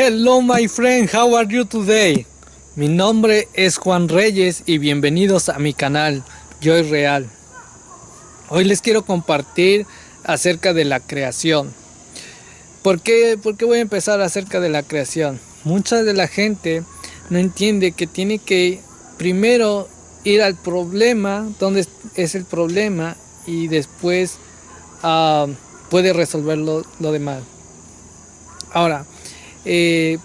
Hello my friend, how are you today? Mi nombre es Juan Reyes y bienvenidos a mi canal Yo Real. Hoy les quiero compartir acerca de la creación. ¿Por qué, ¿Por qué voy a empezar acerca de la creación? Mucha de la gente no entiende que tiene que primero ir al problema, donde es el problema, y después uh, puede resolver lo, lo demás. Ahora, eh,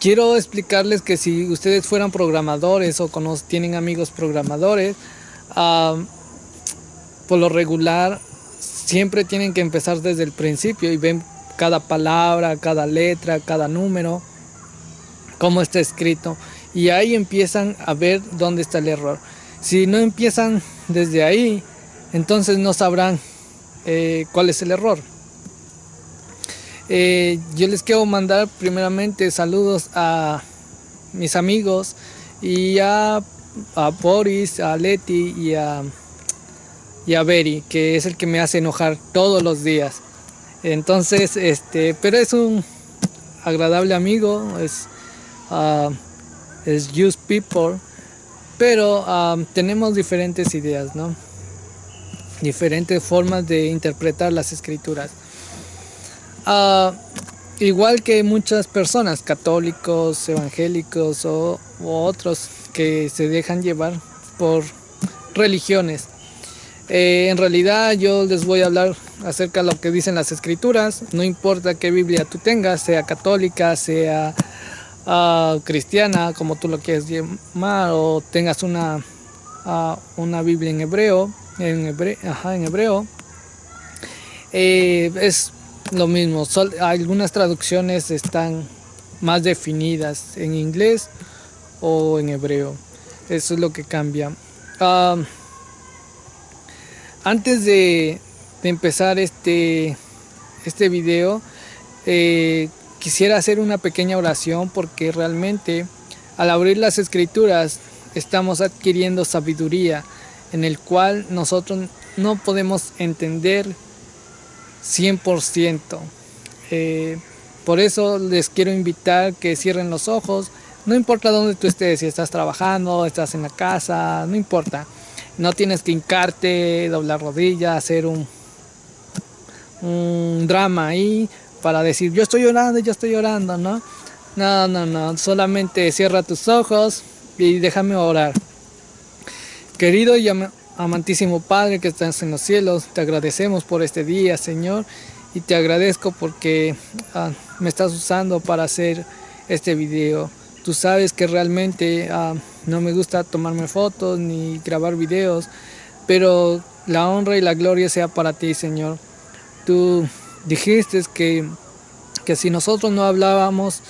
quiero explicarles que si ustedes fueran programadores o tienen amigos programadores, por lo regular siempre tienen que empezar desde el principio y ven cada palabra, cada letra, cada número, cómo está escrito y ahí empiezan a ver dónde está el error. Si no empiezan desde ahí, entonces no sabrán eh, cuál es el error. Eh, yo les quiero mandar primeramente saludos a mis amigos y a, a Boris, a Leti y a, y a que es el que me hace enojar todos los días. Entonces, este, pero es un agradable amigo, es, uh, es People, pero um, tenemos diferentes ideas, ¿no? Diferentes formas de interpretar las escrituras. Uh, igual que muchas personas, católicos, evangélicos o, otros que se dejan llevar por religiones. Eh, en realidad yo les voy a hablar acerca de lo que dicen las escrituras, no importa qué Biblia tú tengas, sea católica, sea uh, cristiana, como tú lo quieras llamar, o tengas una, uh, una Biblia en hebreo, en hebreo, ajá, en hebreo eh, es lo mismo, algunas traducciones están más definidas en inglés o en hebreo. Eso es lo que cambia. antes de, empezar este, este video, eh, quisiera hacer una pequeña oración porque realmente al abrir las escrituras estamos adquiriendo sabiduría en el cual nosotros no podemos entender 100%. Eh, por eso les quiero invitar que cierren los ojos. No importa dónde tú estés, si estás trabajando, estás en la casa, no importa. No tienes que hincarte, doblar rodillas, hacer un, un drama ahí para decir yo estoy llorando, yo estoy llorando, ¿no? No, no, no. Solamente cierra tus ojos y déjame orar. Querido y Amantísimo Padre que estás en los cielos, te agradecemos por este día, Señor, y te agradezco porque ah, me estás usando para hacer este video. Tú sabes que realmente ah, no me gusta tomarme fotos ni grabar videos, pero la honra y la gloria sea para ti, Señor. Tú dijiste que, que si nosotros no hablábamos,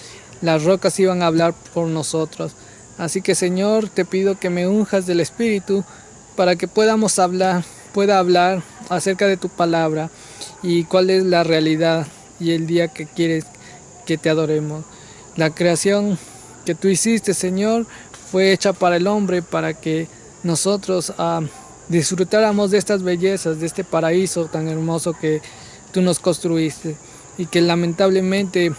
las rocas iban a hablar por nosotros. Así que, Señor, te pido que me unjas del Espíritu para que podamos hablar, pueda hablar acerca de tu palabra y cuál es la realidad y el día que quieres que te adoremos. La creación que tú hiciste, Señor, fue hecha para el hombre, para que nosotros ah, disfrutáramos de estas bellezas, de este paraíso tan hermoso que tú nos construiste y que lamentablemente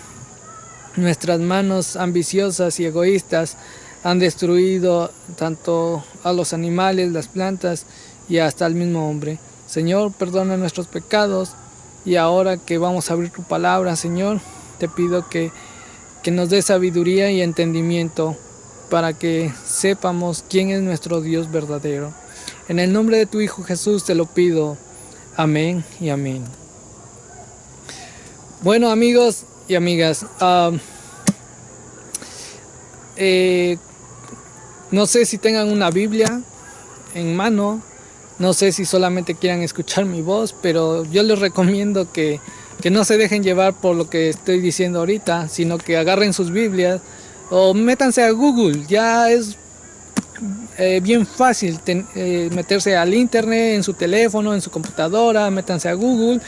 nuestras manos ambiciosas y egoístas han destruido tanto a los animales, las plantas y hasta al mismo hombre. Señor, perdona nuestros pecados y ahora que vamos a abrir tu palabra, Señor, te pido que, que nos dé sabiduría y entendimiento para que sepamos quién es nuestro Dios verdadero. En el nombre de tu Hijo Jesús te lo pido. Amén y amén. Bueno amigos y amigas, ah, eh, no sé si tengan una Biblia en mano, no sé si solamente quieran escuchar mi voz, pero yo les recomiendo que, no se dejen llevar por lo que estoy diciendo ahorita, sino que agarren sus Biblias o métanse a Google, ya es eh, bien fácil eh, meterse al internet en su teléfono, en su computadora, métanse a Google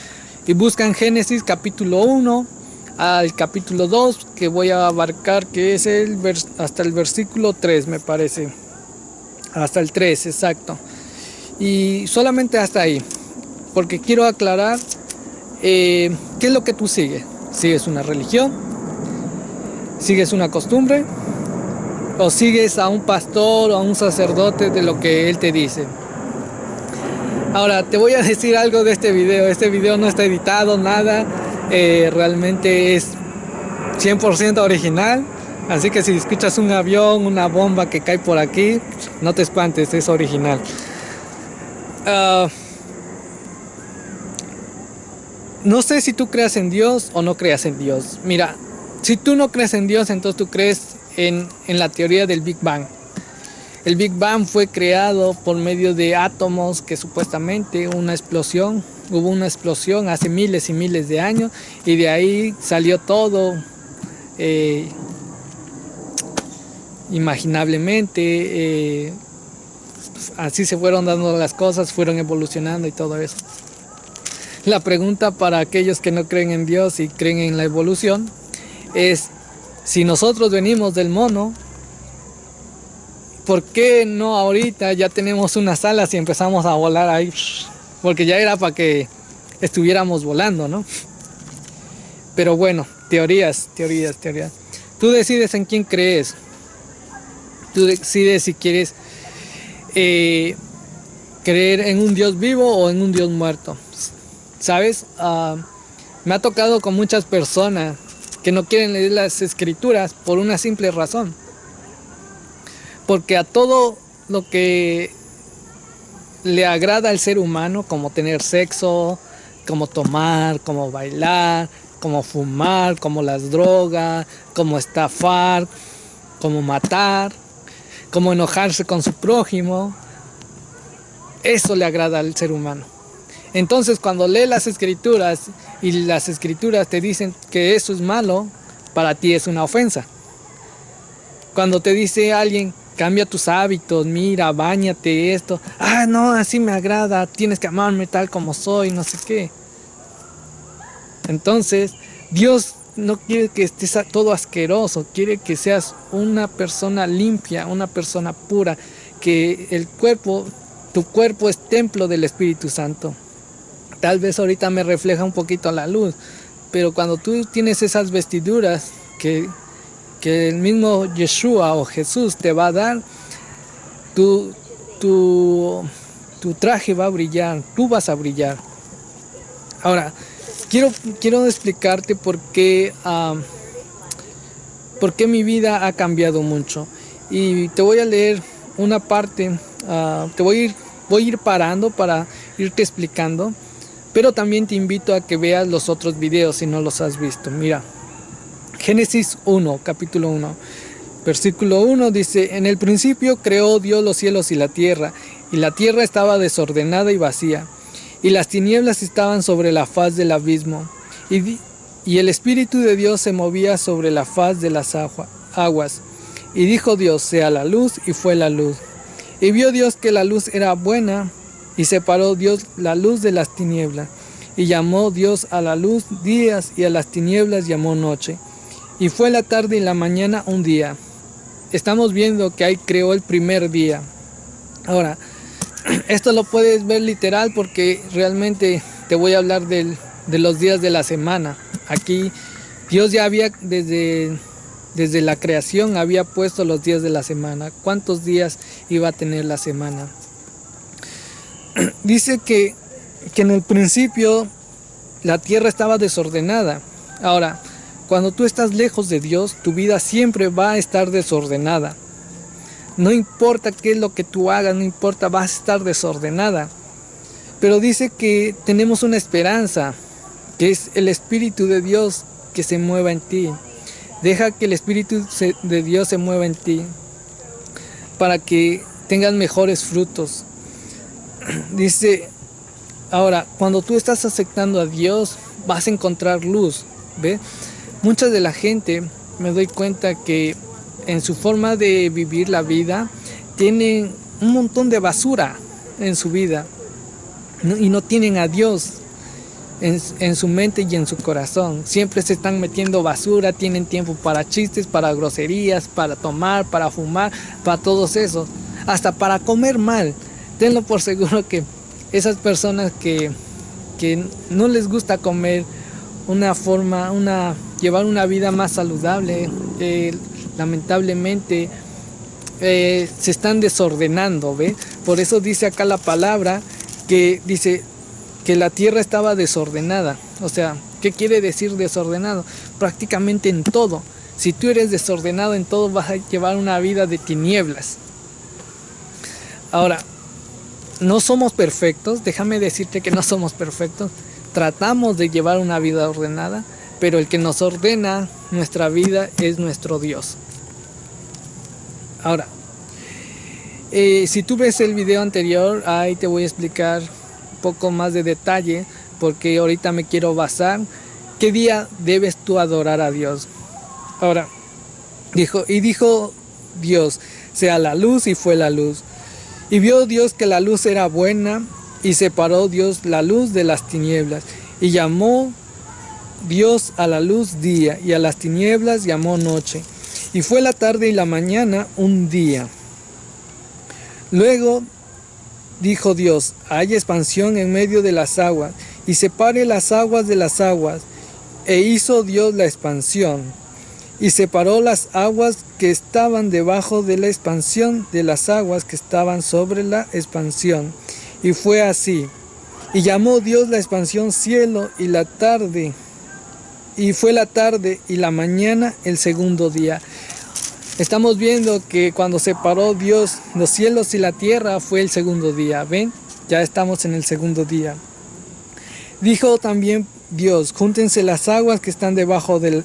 y buscan Génesis capítulo 1 al capítulo 2 que voy a abarcar que es el hasta el versículo 3 me parece hasta el 3 exacto y solamente hasta ahí porque quiero aclarar eh, qué es lo que tú sigues si es una religión ¿Sigues una costumbre? ¿O sigues a un pastor o a un sacerdote de lo que él te dice? Ahora, te voy a decir algo de este video. Este video no está editado, nada. Eh, realmente es 100% original. Así que si escuchas un avión, una bomba que cae por aquí, no te espantes, es original. Ah, no sé si tú creas en Dios o no creas en Dios. Mira, si tú no crees en Dios, entonces tú crees en, en la teoría del Big Bang. El Big Bang fue creado por medio de átomos que supuestamente una explosión, hubo una explosión hace miles y miles de años y de ahí salió todo. Eh, imaginablemente. Eh, así se fueron dando las cosas, fueron evolucionando y todo eso. La pregunta para aquellos que no creen en Dios y creen en la evolución es, si nosotros venimos del mono, ¿por qué no ahorita ya tenemos unas alas y empezamos a volar ahí? Porque ya era para que estuviéramos volando, ¿no? Pero bueno, teorías, teorías, teorías. Tú decides en quién crees. Tú decides si quieres eh, creer en un Dios vivo o en un Dios muerto. ¿Sabes? Ah, me ha tocado con muchas personas que no quieren leer las escrituras por una simple razón. Porque a todo lo que le agrada al ser humano, como tener sexo, como tomar, como bailar, como fumar, como las drogas, como estafar, como matar, como enojarse con su prójimo. Eso le agrada al ser humano. Entonces cuando lee las escrituras y las escrituras te dicen que eso es malo, para ti es una ofensa. Cuando te dice alguien, cambia tus hábitos, mira, bañate esto, ah, no, así me agrada, tienes que amarme tal como soy, no sé qué. Entonces, Dios no quiere que estés todo asqueroso, quiere que seas una persona limpia, una persona pura, que el cuerpo, tu cuerpo es templo del Espíritu Santo. Tal vez ahorita me refleja un poquito la luz, pero cuando tú tienes esas vestiduras que, que el mismo Yeshua o Jesús te va a dar, tu, tu, tu traje va a brillar, tú vas a brillar. Ahora, Quiero, quiero explicarte por qué, por qué mi vida ha cambiado mucho. Y te voy a leer una parte, ah, te voy ir, voy a ir parando para irte explicando. Pero también te invito a que veas los otros videos si no los has visto. Mira, Génesis 1, capítulo 1. Versículo 1 dice, en el principio creó Dios los cielos y la tierra, y la tierra estaba desordenada y vacía y las tinieblas estaban sobre la faz del abismo, y, y el Espíritu de Dios se movía sobre la faz de las aguas. Y dijo Dios, sea la luz, y fue la luz. Y vio Dios que la luz era buena, y separó Dios la luz de las tinieblas. Y llamó Dios a la luz días, y a las tinieblas llamó noche. Y fue la tarde y la mañana un día. Estamos viendo que ahí creó el primer día. Ahora, esto lo puedes ver literal porque realmente te voy a hablar de los días de la semana. Aquí Dios ya había desde, desde la creación había puesto los días de la semana. ¿Cuántos días iba a tener la semana? Dice que, que en el principio la tierra estaba desordenada. Ahora, cuando tú estás lejos de Dios, tu vida siempre va a estar desordenada. No importa qué es lo que tú hagas, no importa, vas a estar desordenada. Pero dice que tenemos una esperanza, que es el Espíritu de Dios que se mueva en ti. Deja que el Espíritu de Dios se mueva en ti para que tengas mejores frutos. Dice, ahora, cuando tú estás aceptando a Dios, vas a encontrar luz. ¿Ve? Mucha de la gente me doy cuenta que en su forma de vivir la vida, tienen un montón de basura en su vida y no tienen a Dios en, su mente y en su corazón. Siempre se están metiendo basura, tienen tiempo para chistes, para groserías, para tomar, para fumar, para todos esos, hasta para comer mal. Tenlo por seguro que esas personas que, que no les gusta comer una forma, una llevar una vida más saludable. lamentablemente eh, se están desordenando, ¿ve? Por eso dice acá la palabra que dice que la tierra estaba desordenada. O sea, ¿qué quiere decir desordenado? Prácticamente en todo. Si tú eres desordenado en todo vas a llevar una vida de tinieblas. Ahora, no somos perfectos, déjame decirte que no somos perfectos. Tratamos de llevar una vida ordenada, pero el que nos ordena nuestra vida es nuestro Dios. Ahora, eh, si tú ves el video anterior, ahí te voy a explicar un poco más de detalle, porque ahorita me quiero basar. ¿Qué día debes tú adorar a Dios? Ahora, dijo, y dijo Dios, sea la luz y fue la luz. Y vio Dios que la luz era buena y separó Dios la luz de las tinieblas. Y llamó Dios a la luz día y a las tinieblas llamó noche. Y fue la tarde y la mañana un día. Luego dijo Dios, hay expansión en medio de las aguas, y separe las aguas de las aguas. E hizo Dios la expansión, y separó las aguas que estaban debajo de la expansión de las aguas que estaban sobre la expansión. Y fue así. Y llamó Dios la expansión cielo y la tarde. Y fue la tarde y la mañana el segundo día. Estamos viendo que cuando separó Dios los cielos y la tierra fue el segundo día. ¿Ven? Ya estamos en el segundo día. Dijo también Dios, júntense las aguas que están debajo de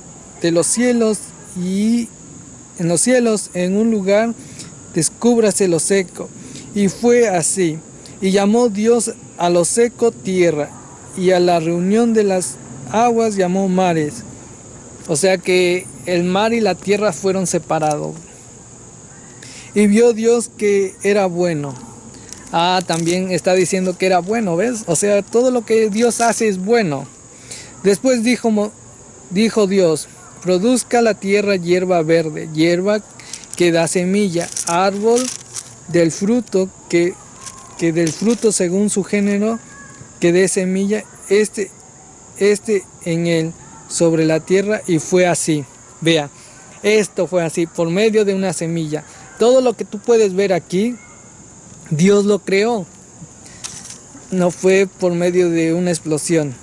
los cielos y en los cielos en un lugar descúbrase lo seco. Y fue así. Y llamó Dios a lo seco tierra y a la reunión de las aguas llamó mares. O sea que el mar y la tierra fueron separados. Y vio Dios que era bueno. Ah, también está diciendo que era bueno, ¿ves? O sea, todo lo que Dios hace es bueno. Después dijo, dijo Dios, produzca la tierra hierba verde, hierba que da semilla, árbol del fruto que, que del fruto según su género que dé semilla, este, este en él sobre la tierra y fue así. Vea, esto fue así, por medio de una semilla. Todo lo que tú puedes ver aquí, Dios lo creó. No fue por medio de una explosión.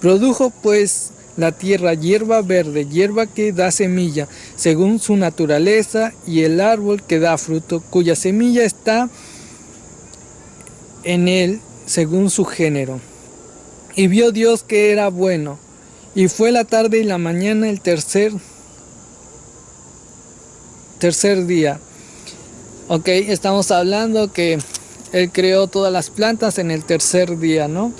Produjo pues la tierra hierba verde, hierba que da semilla, según su naturaleza, y el árbol que da fruto, cuya semilla está en él, según su género. Y vio Dios que era bueno. Y fue la tarde y la mañana el tercer, tercer día. Ok, estamos hablando que Él creó todas las plantas en el tercer día, ¿no?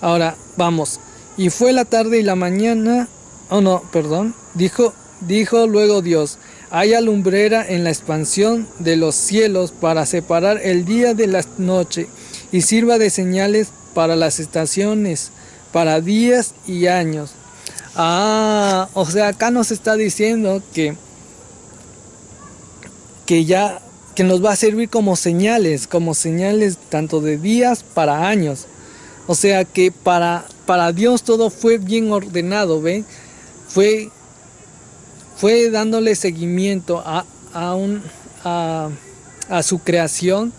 Ahora, vamos. Y fue la tarde y la mañana, oh no, perdón, dijo, dijo luego Dios, haya lumbrera en la expansión de los cielos para separar el día de la noche y sirva de señales para las estaciones para días y años. Ah, o sea, acá nos está diciendo que, que ya que nos va a servir como señales, como señales tanto de días para años. O sea que para, para Dios todo fue bien ordenado, ¿ve? Fue, fue dándole seguimiento a, a, un, a, su creación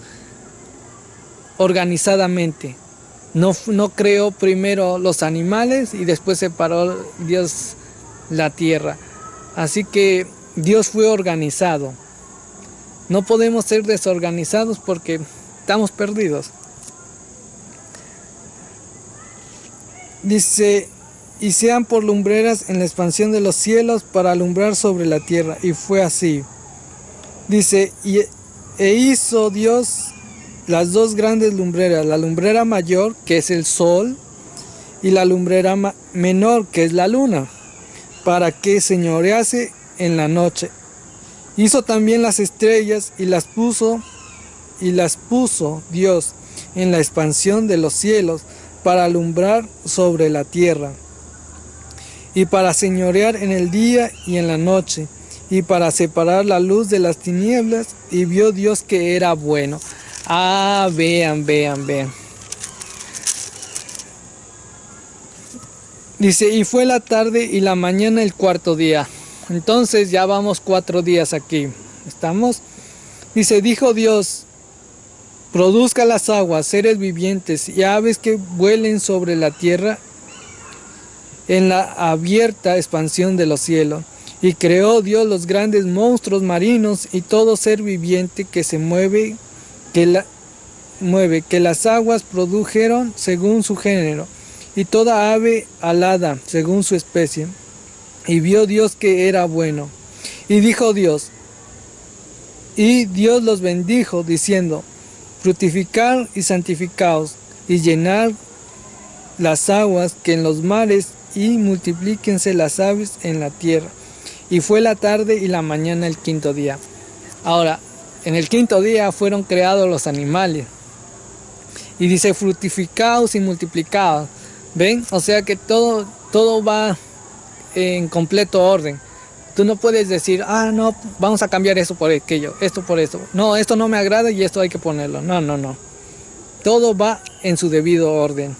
organizadamente. No, no creó primero los animales y después separó Dios la tierra. Así que Dios fue organizado. No podemos ser desorganizados porque estamos perdidos. Dice, y sean por lumbreras en la expansión de los cielos para alumbrar sobre la tierra. Y fue así. Dice, y, e hizo Dios las dos grandes lumbreras, la lumbrera mayor, que es el sol, y la lumbrera menor, que es la luna, para que señorease en la noche. Hizo también las estrellas y las puso, y las puso Dios en la expansión de los cielos, para alumbrar sobre la tierra, y para señorear en el día y en la noche, y para separar la luz de las tinieblas, y vio Dios que era bueno. Ah, vean, vean, vean. Dice, y fue la tarde y la mañana el cuarto día. Entonces ya vamos cuatro días aquí. ¿Estamos? Dice, dijo Dios, produzca las aguas, seres vivientes y aves que vuelen sobre la tierra en la abierta expansión de los cielos. Y creó Dios los grandes monstruos marinos y todo ser viviente que se mueve, que, la, mueve, que las aguas produjeron según su género, y toda ave alada según su especie. Y vio Dios que era bueno. Y dijo Dios, y Dios los bendijo, diciendo, fructificar y santificaos, y llenar las aguas que en los mares, y multiplíquense las aves en la tierra. Y fue la tarde y la mañana el quinto día. Ahora, en el quinto día fueron creados los animales. Y dice, fructificaos y multiplicaos. ¿Ven? O sea que todo, todo va en completo orden. Tú no puedes decir, ah, no, vamos a cambiar eso por aquello, esto por esto. No, esto no me agrada y esto hay que ponerlo. No, no, no. Todo va en su debido orden.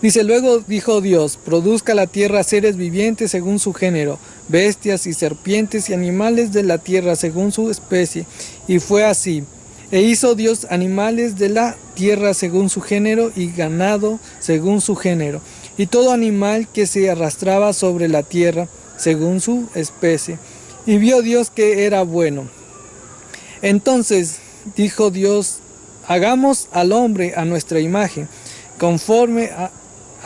Dice, luego dijo Dios, produzca la tierra seres vivientes según su género, bestias y serpientes y animales de la tierra según su especie. Y fue así. E hizo Dios animales de la tierra según su género y ganado según su género. Y todo animal que se arrastraba sobre la tierra según su especie. Y vio Dios que era bueno. Entonces dijo Dios, hagamos al hombre a nuestra imagen, conforme a,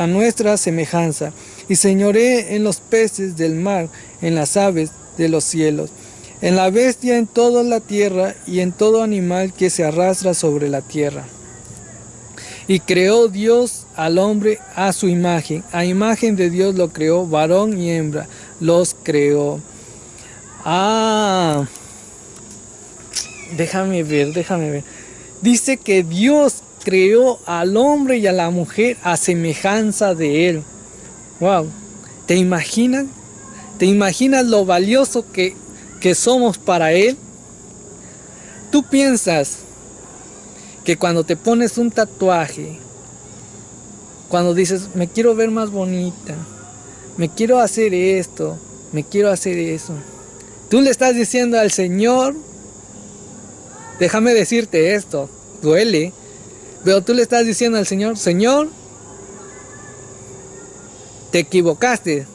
a nuestra semejanza, y señoré en los peces del mar, en las aves de los cielos, en la bestia en toda la tierra y en todo animal que se arrastra sobre la tierra. Y creó Dios al hombre a su imagen, a imagen de Dios lo creó, varón y hembra los creó. Ah, déjame ver, déjame ver. Dice que Dios creó al hombre y a la mujer a semejanza de él. Wow, ¿te imaginas? ¿Te imaginas lo valioso que, que somos para él? Tú piensas que cuando te pones un tatuaje, cuando dices, me quiero ver más bonita, me quiero hacer esto, me quiero hacer eso, tú le estás diciendo al Señor, déjame decirte esto, duele, pero tú le estás diciendo al Señor, Señor, te equivocaste.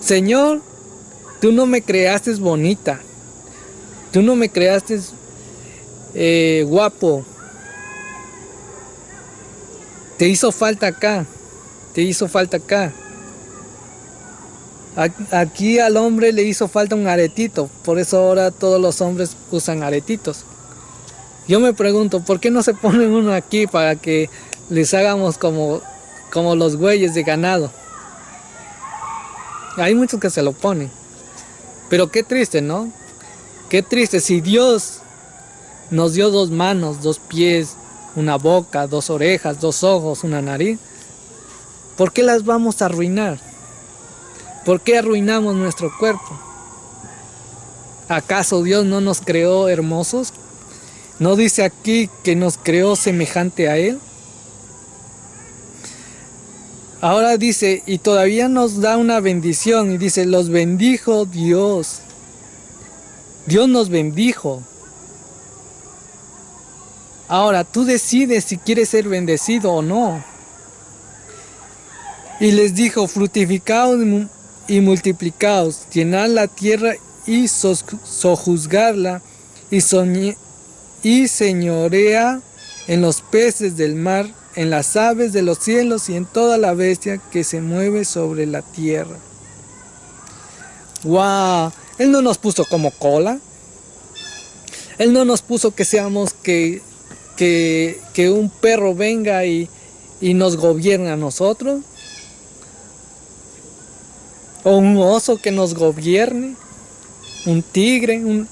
Señor, tú no me creaste bonita. Tú no me creaste eh, guapo. Te hizo falta acá. Te hizo falta acá. Aquí al hombre le hizo falta un aretito. Por eso ahora todos los hombres usan aretitos. Yo me pregunto, ¿por qué no se ponen uno aquí para que les hagamos como, como los güeyes de ganado? Hay muchos que se lo ponen. Pero qué triste, ¿no? Qué triste. Si Dios nos dio dos manos, dos pies, una boca, dos orejas, dos ojos, una nariz, ¿por qué las vamos a arruinar? ¿Por qué arruinamos nuestro cuerpo? ¿Acaso Dios no nos creó hermosos? ¿No dice aquí que nos creó semejante a Él? Ahora dice, y todavía nos da una bendición, y dice, los bendijo Dios. Dios nos bendijo. Ahora tú decides si quieres ser bendecido o no. Y les dijo, fructificaos y multiplicaos, llenad la tierra y sojuzgarla, y soñé, y señorea en los peces del mar, en las aves de los cielos y en toda la bestia que se mueve sobre la tierra. ¡Wow! Él no nos puso como cola. Él no nos puso que seamos que, que, que un perro venga y, y nos gobierne a nosotros. O un oso que nos gobierne. Un tigre, un,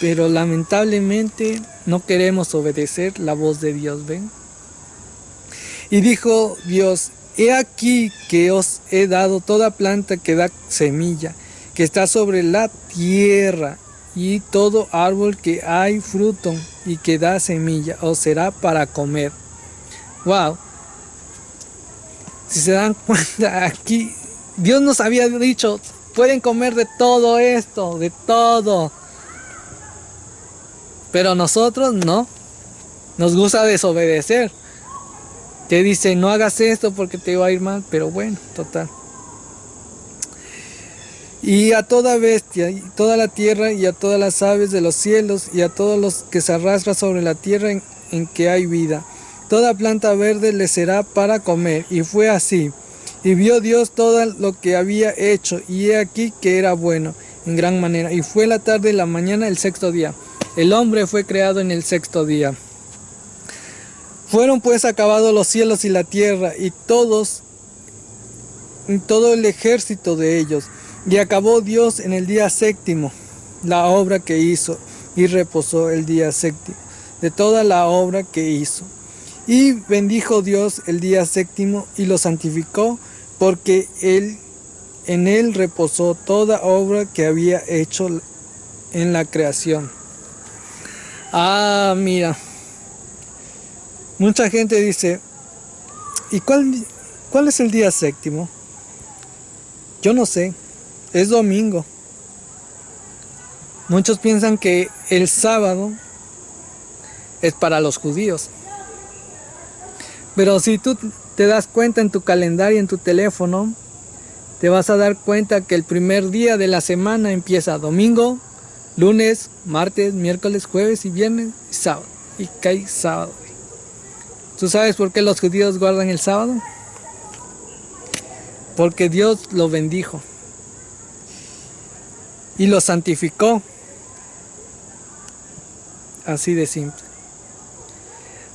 pero lamentablemente no queremos obedecer la voz de Dios, ¿ven? Y dijo Dios, he aquí que os he dado toda planta que da semilla, que está sobre la tierra, y todo árbol que hay fruto y que da semilla, os será para comer. Wow, Si se dan cuenta, aquí Dios nos había dicho, pueden comer de todo esto, de todo. Pero nosotros no. Nos gusta desobedecer. Te dice, no hagas esto porque te va a ir mal, pero bueno, total. Y a toda bestia, y toda la tierra, y a todas las aves de los cielos, y a todos los que se arrastran sobre la tierra en, en que hay vida. Toda planta verde le será para comer. Y fue así. Y vio Dios todo lo que había hecho, y he aquí que era bueno, en gran manera. Y fue la tarde y la mañana el sexto día. El hombre fue creado en el sexto día. Fueron pues acabados los cielos y la tierra, y todos, todo el ejército de ellos. Y acabó Dios en el día séptimo la obra que hizo, y reposó el día séptimo de toda la obra que hizo. Y bendijo Dios el día séptimo y lo santificó, porque él, en él reposó toda obra que había hecho en la creación. Ah, mira. Mucha gente dice, ¿y cuál, cuál es el día séptimo? Yo no sé, es domingo. Muchos piensan que el sábado es para los judíos. Pero si tú te das cuenta en tu calendario, en tu teléfono, te vas a dar cuenta que el primer día de la semana empieza domingo, lunes, martes, miércoles, jueves y viernes y sábado. Y cae sábado. ¿Tú sabes por qué los judíos guardan el sábado? Porque Dios lo bendijo y lo santificó. Así de simple.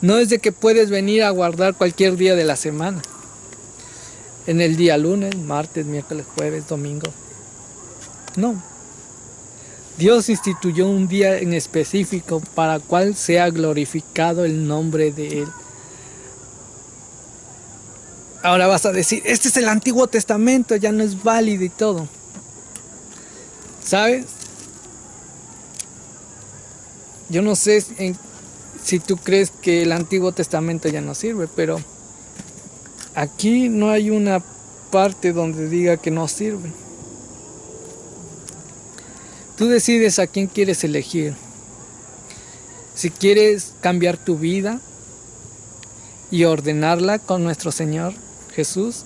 No es de que puedes venir a guardar cualquier día de la semana. En el día lunes, martes, miércoles, jueves, domingo. No. Dios instituyó un día en específico para cual sea glorificado el nombre de Él. Ahora vas a decir, este es el Antiguo Testamento, ya no es válido y todo. ¿Sabes? Yo no sé si tú crees que el Antiguo Testamento ya no sirve, pero aquí no hay una parte donde diga que no sirve. Tú decides a quién quieres elegir. Si quieres cambiar tu vida y ordenarla con nuestro Señor Jesús,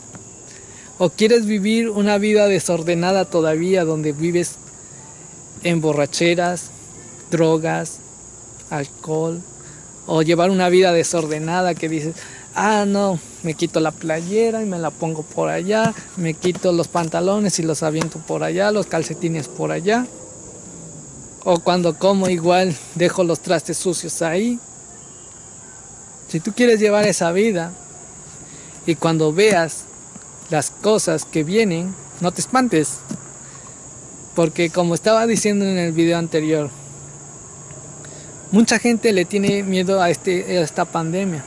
o quieres vivir una vida desordenada todavía donde vives en borracheras, drogas, alcohol, o llevar una vida desordenada que dices, ah, no, me quito la playera y me la pongo por allá, me quito los pantalones y los aviento por allá, los calcetines por allá. O cuando como igual dejo los trastes sucios ahí. Si tú quieres llevar esa vida y cuando veas las cosas que vienen, no te espantes. Porque como estaba diciendo en el video anterior, Mucha gente le tiene miedo a, este, esta pandemia,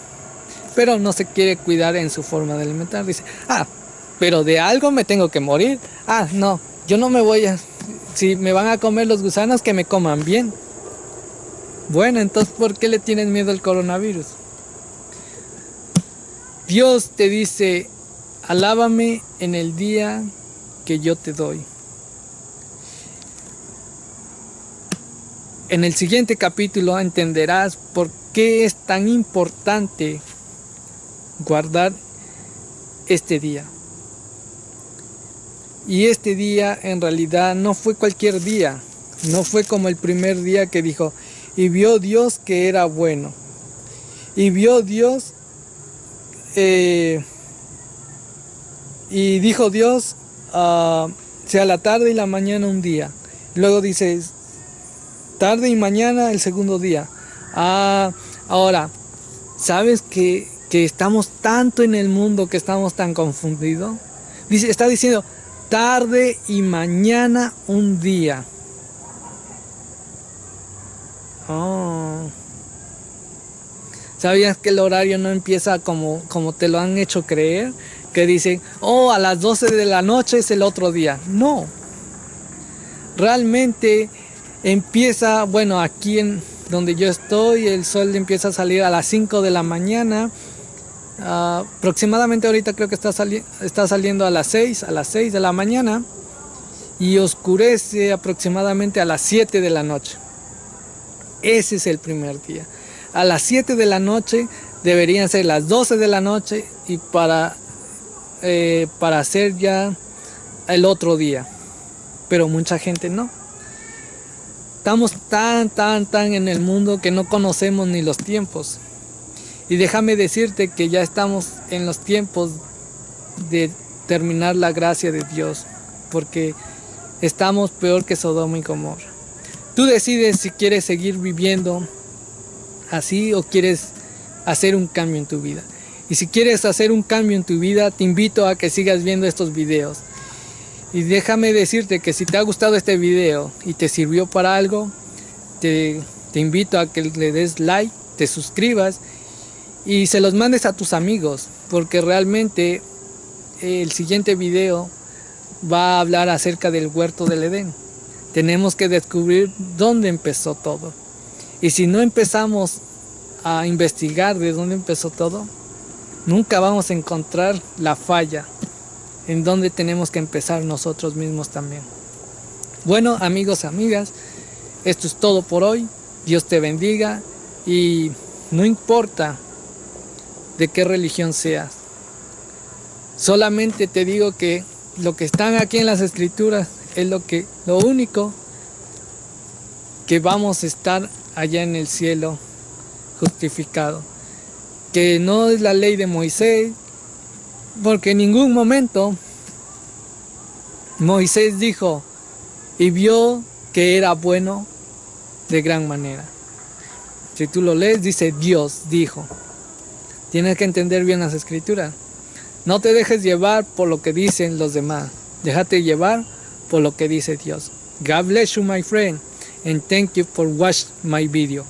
pero no se quiere cuidar en su forma de alimentar. Dice, ah, pero de algo me tengo que morir. Ah, no, yo no me voy a... Si me van a comer los gusanos, que me coman bien. Bueno, entonces, ¿por qué le tienes miedo al coronavirus? Dios te dice, alábame en el día que yo te doy. En el siguiente capítulo entenderás por qué es tan importante guardar este día. Y este día en realidad no fue cualquier día, no fue como el primer día que dijo, y vio Dios que era bueno. Y vio Dios, eh, y dijo Dios, uh, sea la tarde y la mañana un día. Luego dice, tarde y mañana el segundo día. Ah, ahora, ¿sabes que, que estamos tanto en el mundo que estamos tan confundidos? Dice, está diciendo tarde y mañana un día. Oh. ¿Sabías que el horario no empieza como, como te lo han hecho creer? Que dicen, oh, a las 12 de la noche es el otro día. No. Realmente empieza, bueno, aquí en donde yo estoy, el sol empieza a salir a las 5 de la mañana Aproximadamente ahorita creo que está, sali está saliendo a las 6, a las 6 de la mañana y oscurece aproximadamente a las 7 de la noche. Ese es el primer día. A las 7 de la noche deberían ser las 12 de la noche y para, eh, para hacer ya el otro día. Pero mucha gente no. Estamos tan, tan, tan en el mundo que no conocemos ni los tiempos. Y déjame decirte que ya estamos en los tiempos de terminar la gracia de Dios, porque estamos peor que Sodoma y Gomorra. Tú decides si quieres seguir viviendo así o quieres hacer un cambio en tu vida. Y si quieres hacer un cambio en tu vida, te invito a que sigas viendo estos videos. Y déjame decirte que si te ha gustado este video y te sirvió para algo, te, te invito a que le des like, te suscribas y se los mandes a tus amigos porque realmente el siguiente video va a hablar acerca del huerto del Edén. Tenemos que descubrir dónde empezó todo. Y si no empezamos a investigar de dónde empezó todo, nunca vamos a encontrar la falla en donde tenemos que empezar nosotros mismos también. Bueno, amigos, amigas, esto es todo por hoy. Dios te bendiga y no importa de qué religión seas. Solamente te digo que lo que están aquí en las escrituras es lo que lo único que vamos a estar allá en el cielo justificado. Que no es la ley de Moisés, porque en ningún momento Moisés dijo y vio que era bueno de gran manera. Si tú lo lees, dice Dios dijo. Tienes que entender bien las escrituras. No te dejes llevar por lo que dicen los demás. Déjate llevar por lo que dice Dios. God bless you, my friend, and thank you for watching my video.